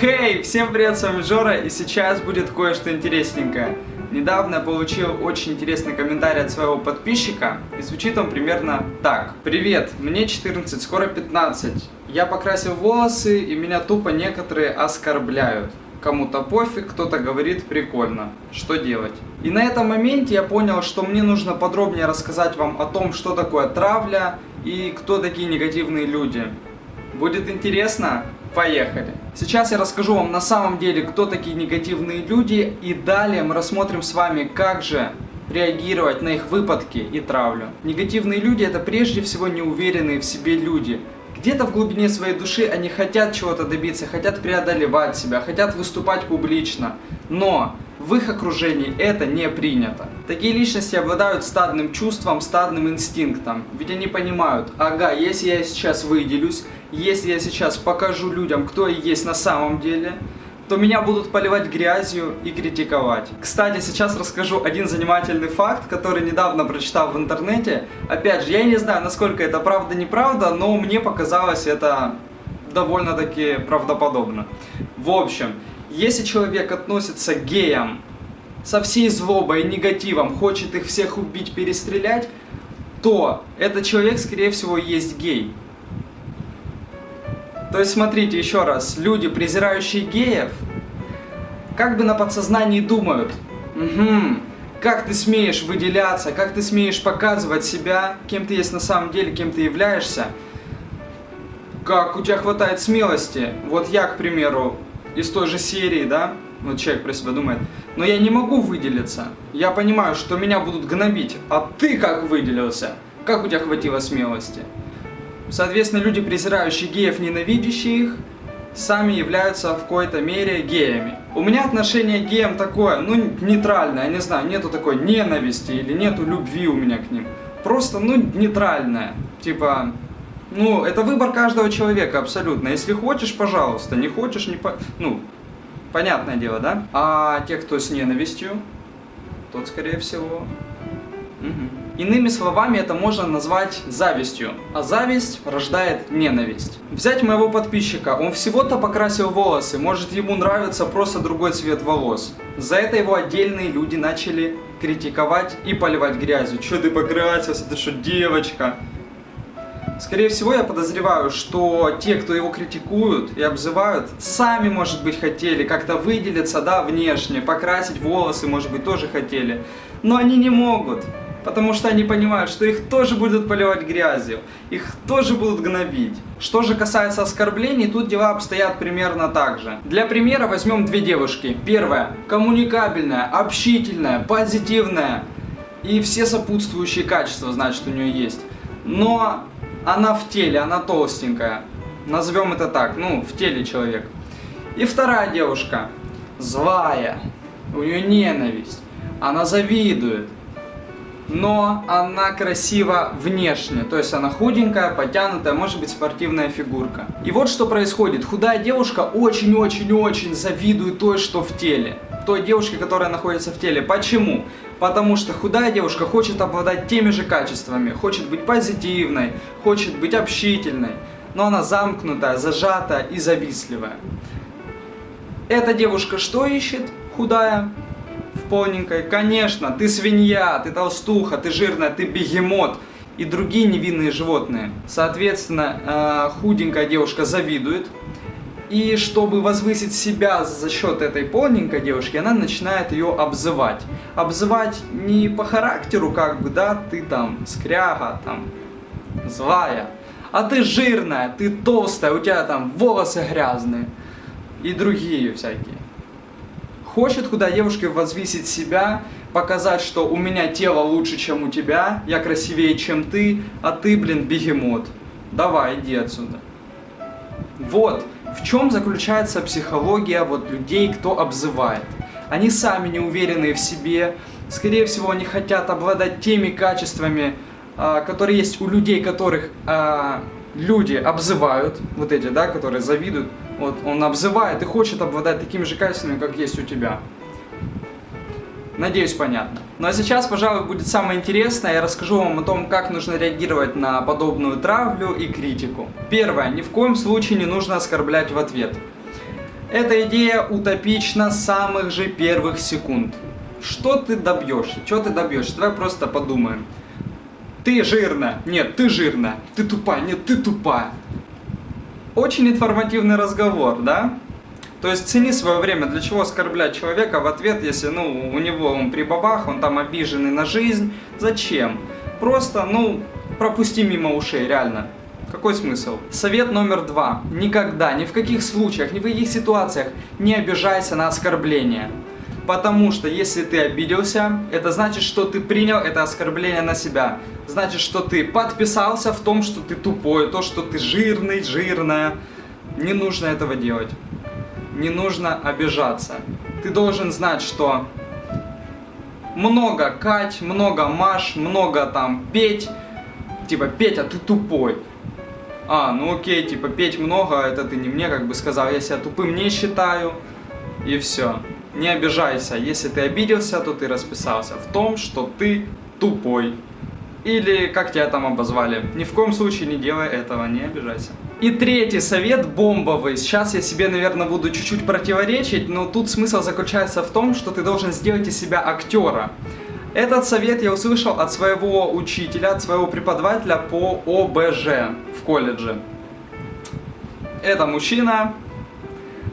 Хей, всем привет, с вами Жора, и сейчас будет кое-что интересненькое. Недавно получил очень интересный комментарий от своего подписчика, и звучит он примерно так. Привет, мне 14, скоро 15. Я покрасил волосы, и меня тупо некоторые оскорбляют. Кому-то пофиг, кто-то говорит прикольно. Что делать? И на этом моменте я понял, что мне нужно подробнее рассказать вам о том, что такое травля и кто такие негативные люди. Будет интересно? Поехали! Сейчас я расскажу вам на самом деле, кто такие негативные люди, и далее мы рассмотрим с вами, как же реагировать на их выпадки и травлю. Негативные люди это прежде всего неуверенные в себе люди. Где-то в глубине своей души они хотят чего-то добиться, хотят преодолевать себя, хотят выступать публично, но в их окружении это не принято. Такие личности обладают стадным чувством, стадным инстинктом, ведь они понимают, ага, если я сейчас выделюсь, если я сейчас покажу людям, кто я есть на самом деле, то меня будут поливать грязью и критиковать. Кстати, сейчас расскажу один занимательный факт, который недавно прочитал в интернете. Опять же, я не знаю, насколько это правда-неправда, но мне показалось это довольно-таки правдоподобно. В общем, если человек относится к геям со всей злобой и негативом, хочет их всех убить, перестрелять, то этот человек, скорее всего, есть гей. То есть, смотрите, еще раз, люди, презирающие геев, как бы на подсознании думают, угу, как ты смеешь выделяться, как ты смеешь показывать себя, кем ты есть на самом деле, кем ты являешься, как у тебя хватает смелости. Вот я, к примеру, из той же серии, да, вот человек про себя думает, но я не могу выделиться. Я понимаю, что меня будут гнобить, а ты как выделился? Как у тебя хватило смелости? Соответственно, люди, презирающие геев, ненавидящие их, сами являются в какой-то мере геями. У меня отношение к геям такое, ну, нейтральное, я не знаю, нету такой ненависти или нету любви у меня к ним. Просто, ну, нейтральное. Типа, ну, это выбор каждого человека абсолютно. Если хочешь, пожалуйста, не хочешь, не по... Ну, понятное дело, да? А те, кто с ненавистью, тот, скорее всего... Угу. Иными словами, это можно назвать завистью, а зависть рождает ненависть. Взять моего подписчика, он всего-то покрасил волосы, может ему нравится просто другой цвет волос. За это его отдельные люди начали критиковать и поливать грязью. Че ты покрасился, ты что, девочка? Скорее всего, я подозреваю, что те, кто его критикуют и обзывают, сами, может быть, хотели как-то выделиться, да, внешне, покрасить волосы, может быть, тоже хотели. Но они не могут. Потому что они понимают, что их тоже будут поливать грязью, их тоже будут гнобить. Что же касается оскорблений, тут дела обстоят примерно так же. Для примера возьмем две девушки. Первая – коммуникабельная, общительная, позитивная. И все сопутствующие качества, значит, у нее есть. Но она в теле, она толстенькая. Назовем это так, ну, в теле человек. И вторая девушка – злая, у нее ненависть, она завидует но она красива внешне, то есть она худенькая, потянутая, может быть спортивная фигурка. И вот что происходит, худая девушка очень-очень-очень завидует той, что в теле, той девушке, которая находится в теле. Почему? Потому что худая девушка хочет обладать теми же качествами, хочет быть позитивной, хочет быть общительной, но она замкнутая, зажатая и завистливая. Эта девушка что ищет? Худая в полненькой. Конечно, ты свинья, ты толстуха, ты жирная, ты бегемот и другие невинные животные. Соответственно, э, худенькая девушка завидует. И чтобы возвысить себя за счет этой полненькой девушки, она начинает ее обзывать. Обзывать не по характеру, как бы, да, ты там скряга, там, злая, а ты жирная, ты толстая, у тебя там волосы грязные и другие всякие. Хочет куда девушка возвысить себя, показать, что у меня тело лучше, чем у тебя, я красивее, чем ты, а ты, блин, бегемот. Давай, иди отсюда. Вот в чем заключается психология вот людей, кто обзывает. Они сами не уверены в себе, скорее всего, они хотят обладать теми качествами, а, которые есть у людей, которых а, люди обзывают, вот эти, да, которые завидуют, вот он обзывает и хочет обладать такими же качествами, как есть у тебя. Надеюсь, понятно. Ну а сейчас, пожалуй, будет самое интересное. Я расскажу вам о том, как нужно реагировать на подобную травлю и критику. Первое. Ни в коем случае не нужно оскорблять в ответ. Эта идея утопична с самых же первых секунд. Что ты добьешься? Что ты добьешься? Давай просто подумаем. Ты жирная. Нет, ты жирная. Ты тупая. Нет, ты тупая. Очень информативный разговор, да? То есть цени свое время, для чего оскорблять человека в ответ, если ну, у него он при бабах, он там обиженный на жизнь. Зачем? Просто, ну, пропусти мимо ушей, реально. Какой смысл? Совет номер два. Никогда, ни в каких случаях, ни в каких ситуациях не обижайся на оскорбление. Потому что если ты обиделся, это значит, что ты принял это оскорбление на себя. Значит, что ты подписался в том, что ты тупой, то, что ты жирный, жирная. Не нужно этого делать. Не нужно обижаться. Ты должен знать, что много Кать, много Маш, много там Петь. Типа, Петя, ты тупой. А, ну окей, типа, петь много, это ты не мне как бы сказал, я себя тупым не считаю. И все. Не обижайся, если ты обиделся, то ты расписался в том, что ты тупой. Или как тебя там обозвали. Ни в коем случае не делай этого, не обижайся. И третий совет бомбовый. Сейчас я себе, наверное, буду чуть-чуть противоречить, но тут смысл заключается в том, что ты должен сделать из себя актера. Этот совет я услышал от своего учителя, от своего преподавателя по ОБЖ в колледже. Это мужчина.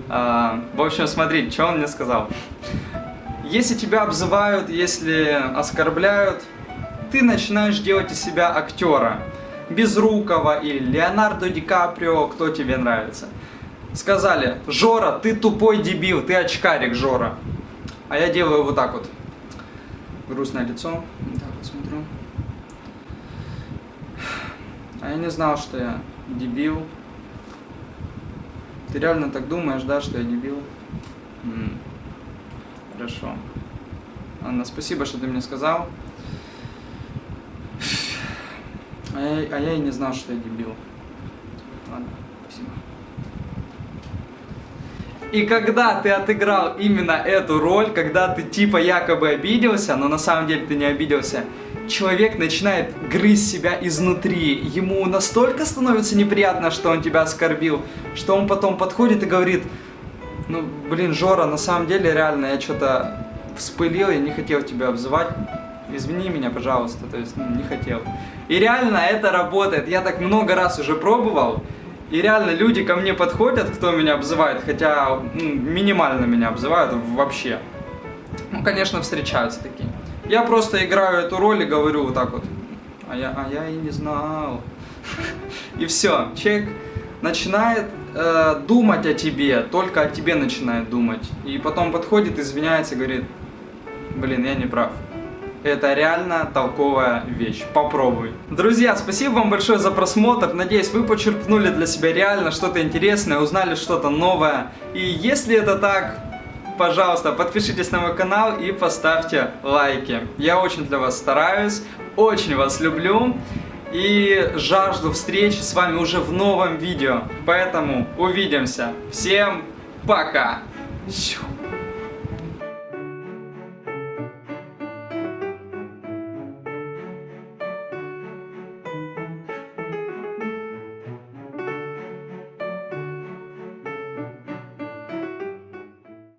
А, в общем, смотрите, что он мне сказал. Если тебя обзывают, если оскорбляют, ты начинаешь делать из себя актера. Безрукова или Леонардо Ди Каприо, кто тебе нравится. Сказали, Жора, ты тупой дебил, ты очкарик, Жора. А я делаю вот так вот грустное лицо. Так вот смотрю. А я не знал, что я дебил. Ты реально так думаешь, да, что я дебил? М -м. Хорошо. Анна, спасибо, что ты мне сказал. А я, а я и не знал, что я дебил. Ладно, спасибо. И когда ты отыграл именно эту роль, когда ты типа якобы обиделся, но на самом деле ты не обиделся, человек начинает грызть себя изнутри. Ему настолько становится неприятно, что он тебя оскорбил, что он потом подходит и говорит, ну, блин, Жора, на самом деле, реально, я что-то вспылил, я не хотел тебя обзывать. Извини меня, пожалуйста, то есть, ну, не хотел. И реально это работает. Я так много раз уже пробовал. И реально люди ко мне подходят, кто меня обзывает, хотя ну, минимально меня обзывают вообще. Ну, конечно, встречаются такие. Я просто играю эту роль и говорю вот так вот. А я, а я и не знал. И все, человек начинает э, думать о тебе, только о тебе начинает думать. И потом подходит, извиняется, говорит, блин, я не прав. Это реально толковая вещь. Попробуй. Друзья, спасибо вам большое за просмотр. Надеюсь, вы почерпнули для себя реально что-то интересное, узнали что-то новое. И если это так, пожалуйста, подпишитесь на мой канал и поставьте лайки. Я очень для вас стараюсь, очень вас люблю и жажду встречи с вами уже в новом видео. Поэтому увидимся. Всем пока! Щу.